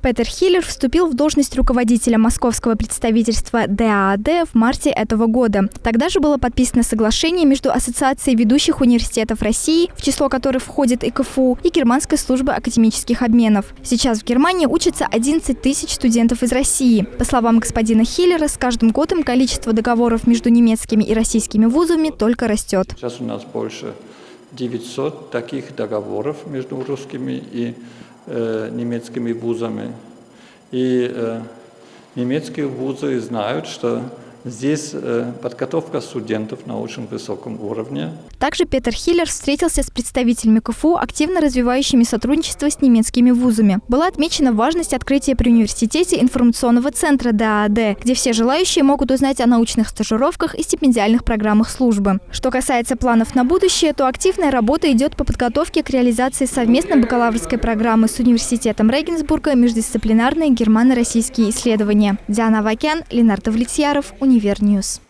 Петер Хиллер вступил в должность руководителя московского представительства ДААД в марте этого года. Тогда же было подписано соглашение между Ассоциацией ведущих университетов России, в число которых входит и КФУ, и Германской службы академических обменов. Сейчас в Германии учатся 11 тысяч студентов из России. По словам господина Хиллера, с каждым годом количество договоров между немецкими и российскими вузами только растет. Сейчас у нас больше 900 таких договоров между русскими и э, немецкими вузами. И э, немецкие вузы знают, что Здесь э, подготовка студентов на очень высоком уровне. Также Петер Хиллер встретился с представителями КФУ, активно развивающими сотрудничество с немецкими вузами. Была отмечена важность открытия при университете информационного центра ДААД, где все желающие могут узнать о научных стажировках и стипендиальных программах службы. Что касается планов на будущее, то активная работа идет по подготовке к реализации совместной бакалаврской программы с университетом Регенсбурга «Междисциплинарные германо-российские исследования». Диана Вакян, Ленардо Влетьяров, Univer News.